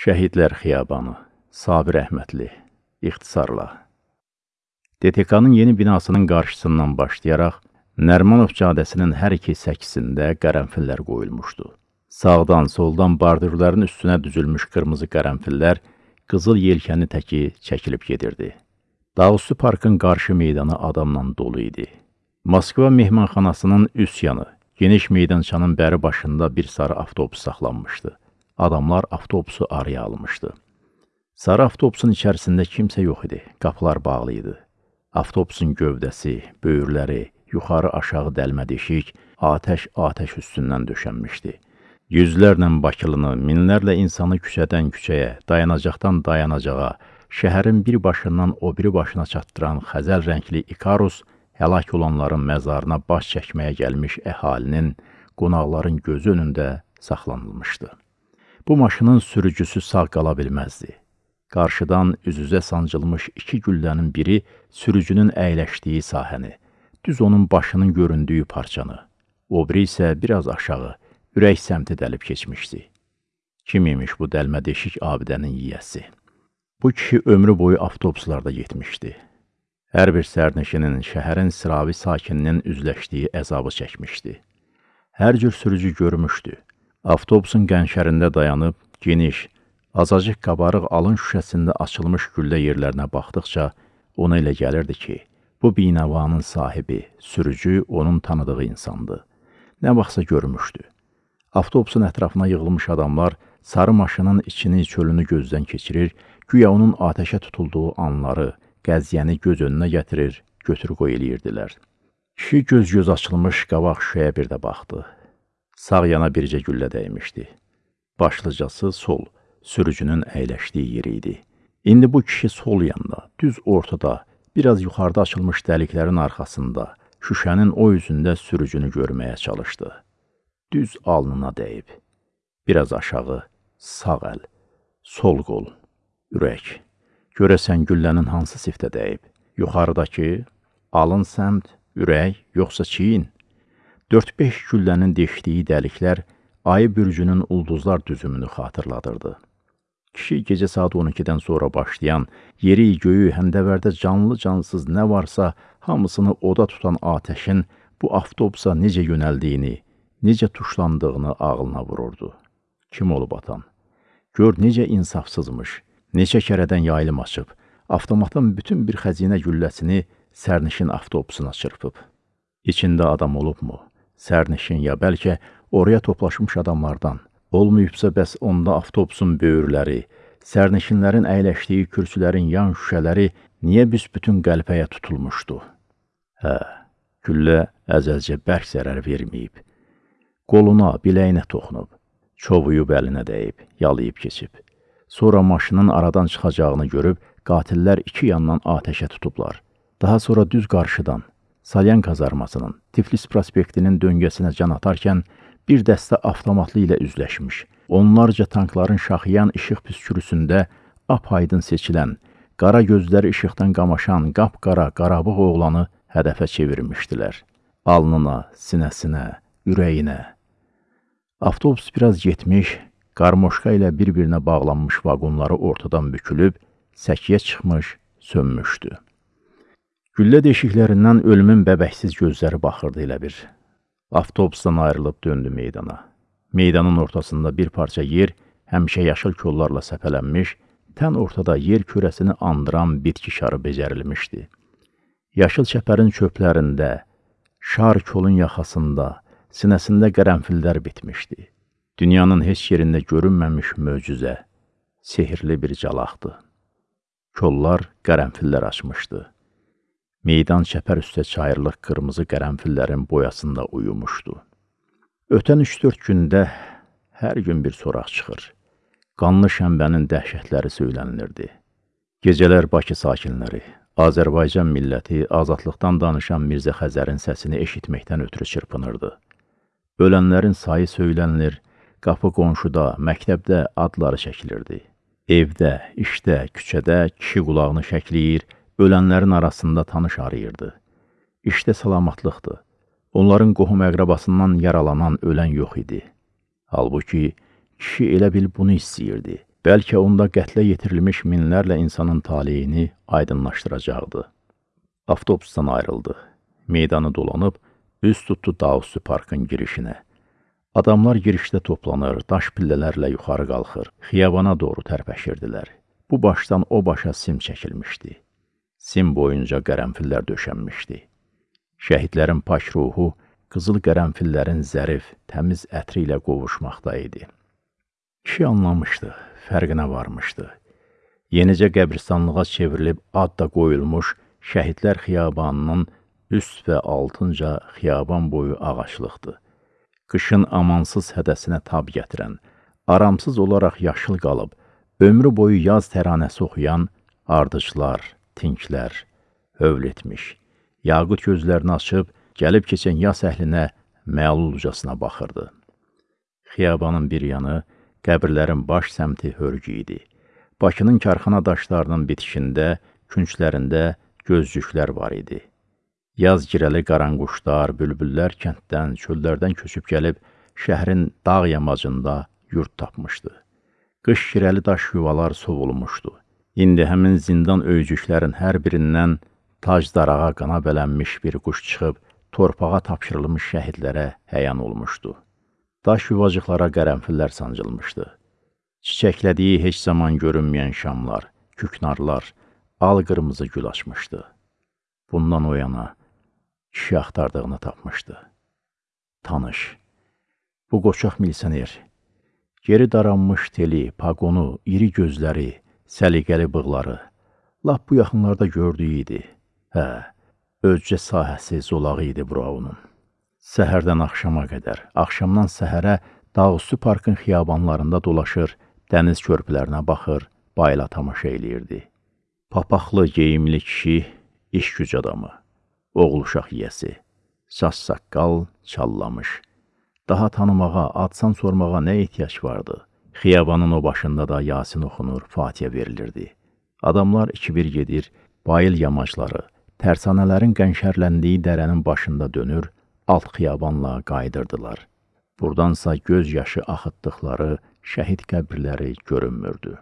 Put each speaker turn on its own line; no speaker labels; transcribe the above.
Şəhidlər Xiyabanı, Sabir Əhmədli, ixtisarla. DTK-nın yeni binasının qarşısından başlayaraq Nərmanov cadəsinin hər iki səkisində qərənfillər qoyulmuşdu. Sağdan, soldan bardürlərin üstünə düzülmüş qırmızı qərənfillər qızıl yelkəni təki çəkilib gedirdi. Dağüstü parkın qarşı meydanı adamla dolu idi. Moskva mehmanxanasının üst yanı, geniş meydançanın bəri başında bir sarı avtobus saxlanmışdı. Adamlar avtobusu araya almışdı. Sarı avtobusun içərisində kimsə yox idi. Qapılar bağlı idi. Avtobusun gövdəsi, böyürləri, yuxarı aşağı dəlmə deşik, atəş-atəş üstündən döşənmişdi. Yüzlərlə bakılını, minlərlə insanı küçədən küçəyə, dayanacaqdan dayanacağa, şəhərin bir başından o biri başına çatdıran xəzəl rəngli İkarus həlak olanların məzarına baş çəkməyə gəlmiş əhalinin, qonaqların gözü önündə saxlanılmışdı. Bu maşının sürücüsü sağ qala bilməzdi. Qarşıdan üz-üzə sancılmış iki güllənin biri sürücünün əyləşdiyi sahəni, düz onun başının göründüyü parçanı, o biri isə biraz aşağı, ürək səmti dəlib keçmişdi. Kim imiş bu dəlmə deşik abidənin yiyəsi? Bu kişi ömrü boyu avtobuslarda getmişdi. Hər bir sərnişinin, şəhərin sıravi sakininin üzləşdiyi əzabı çəkmişdi. Hər cür sürücü görmüşdü. Avtobusun qənşərində dayanıb, geniş, azacıq qabarıq alın şüşəsində açılmış güllə yerlərinə baxdıqca ona elə gəlirdi ki, bu binəvanın sahibi, sürücü onun tanıdığı insandı. Nə vaxtsa görmüşdü. Avtobusun ətrafına yığılmış adamlar sarı maşının içini, çölünü gözdən keçirir, güya onun atəşə tutulduğu anları, qəziyyəni göz önünə gətirir, götür-qoy eləyirdilər. Kişi göz-göz açılmış qabaq şüşəyə bir də baxdı. Sağ yana bircə güllə dəymişdi. Başlıcası sol, sürücünün əyləşdiyi yeri idi. İndi bu kişi sol yanda, düz ortada, biraz yuxarıda açılmış dəliklərin arxasında, şüşənin o üzündə sürücünü görməyə çalışdı. Düz alnına dəyib. Biraz aşağı, sağ əl, sol qol, ürək. Görəsən güllənin hansı siftə dəyib? Yuxarıdakı, alın səmt, ürək, yoxsa çiyin? 4-5 güllənin deşdiyi dəliklər ayı bürcünün ulduzlar düzümünü xatırladırdı. Kişi gecə saat 12-dən sonra başlayan, yeri, göyü, həndəvərdə canlı-cansız nə varsa, hamısını oda tutan atəşin bu avtobusa necə yönəldiyini, necə tuşlandığını ağlına vururdu. Kim olub atan? Gör necə insafsızmış, neçə kərədən yayılım açıb, avtomatın bütün bir xəzinə gülləsini sərnişin avtobusuna çırpıb. İçində adam olubmu? Sərnişin ya bəlkə oraya toplaşmış adamlardan. Olmayıbsa bəs onda avtobusun böyürləri, sərnişinlərin əyləşdiyi kürsülərin yan şüşələri niyə büsbütün qəlpəyə tutulmuşdu? Hə, güllə əzəlcə bərk zərər verməyib. Qoluna, biləyinə toxunub, çovuyub əlinə dəyib, yalayıb keçib. Sonra maşının aradan çıxacağını görüb, qatillər iki yandan atəşə tutublar. Daha sonra düz qarşıdan, Salyan kazarmasının Tiflis prospektinin döngəsinə can atarkən bir dəstə avtomatlı ilə üzləşmiş. Onlarca tankların şaxıyan işıq püskürüsündə apaydın seçilən, qara gözləri işıqdan qamaşan qapqara qarabıq oğlanı hədəfə çevirmişdilər. Alnına, sinəsinə, ürəyinə. Avtobus biraz getmiş, qarmoşka ilə bir-birinə bağlanmış vaqonları ortadan bükülüb, səkiyə çıxmış, sönmüşdü. Güllə deşiklərindən ölümün bəbəksiz gözləri baxırdı elə bir. Avtobusdan ayrılıb döndü meydana. Meydanın ortasında bir parça yer həmişə yaşıl kollarla səpələnmiş, tən ortada yer kürəsini andıran bitki şarı becərilmişdi. Yaşıl çəpərin çöplərində, şar kolun yaxasında, sinəsində qərənfillər bitmişdi. Dünyanın heç yerində görünməmiş möcüzə, sehirli bir calaqdı. Kollar qərənfillər açmışdı. Meydan çəpər üstə çayırlıq qırmızı qərənfillərin boyasında uyumuşdu. Ötən 3-4 gündə hər gün bir soraq çıxır. Qanlı şənbənin dəhşətləri söylənilirdi. Gecələr Bakı sakinləri, Azərbaycan milləti azadlıqdan danışan Mirzə Xəzərin səsini eşitməkdən ötürü çırpınırdı. Ölənlərin sayı söylənilir, qapı qonşuda, məktəbdə adları çəkilirdi. Evdə, işdə, küçədə kişi qulağını şəkləyir, ölənlərin arasında tanış arayırdı. İşdə salamatlıqdır. Onların qohum əqrabasından yaralanan ölən yox idi. Halbuki, kişi elə bil bunu istəyirdi. bəlkə onda qətlə yetirilmiş minlərlə insanın taleyini aydınlaşdıracaqdı. Avtobusdan ayrıldı. Meydanı dolanıb, üz tutdu Daussu parkın girişinə. Adamlar girişdə toplanır, daş pillələrlə yuxarı qalxır, xiyabana doğru tərpəşirdilər. Bu başdan o başa sim çəkilmişdi. Sim boyunca qərənfillər döşənmişdi. Şəhidlərin paş ruhu qızıl qərənfillərin zərif, təmiz ətri ilə qovuşmaqda idi. Kişi anlamışdı, fərqinə varmışdı. Yenicə qəbristanlığa çevrilib ad da qoyulmuş şəhidlər xiyabanının üst və altınca xiyaban boyu ağaçlıqdır. Qışın amansız hədəsinə tab gətirən, aramsız olaraq yaşıl qalıb, ömrü boyu yaz təranəsi oxuyan ardıclar, tinklər, hövl etmiş, yaqut gözlərini açıb, gəlib keçən yas əhlinə məlulcasına baxırdı. Xiyabanın bir yanı Qəbirlərin baş səmti hörgü idi. Bakının karxana daşlarının bitişində, künclərində gözcüklər var idi. Yaz girəli qaranquşlar, bülbüllər kənddən, çöllərdən köçüb gəlib şəhrin dağ yamacında yurt tapmışdı. Qış girəli daş yuvalar sovulmuşdu. İndi həmin zindan öycüklərin hər birindən tac darağa qana bələnmiş bir quş çıxıb torpağa tapşırılmış şəhidlərə həyan olmuşdu. Daş yuvacıqlara qərənfillər sancılmışdı. Çiçəklədiyi heç zaman görünməyən şamlar, küknarlar, al-qırmızı gül açmışdı. Bundan o yana kişi axtardığını tapmışdı. Tanış, bu qoçaq milsioner, geri daranmış teli, paqonu, iri gözləri, səliqəli bığları, lap bu yaxınlarda gördüyü idi. Hə, ölcə sahəsi zolağı idi Braunun. Səhərdən axşama qədər, axşamdan səhərə Dağüstü parkın xiyabanlarında dolaşır, dəniz körpülərinə baxır, bayla tamaşa eləyirdi. Papaqlı, geyimli kişi, iş güc adamı, oğul uşaq yiyəsi, saç saqqal çallamış. Daha tanımağa, adsan sormağa nə ehtiyac vardı? Xiyabanın o başında da Yasin oxunur, Fatihə verilirdi. Adamlar iki-bir gedir, bayıl yamacları, tərsanələrin qənşərləndiyi dərənin başında dönür, alt xiyabanla qayıdırdılar. Burdansa göz yaşı axıtdıqları şəhid qəbirləri görünmürdü.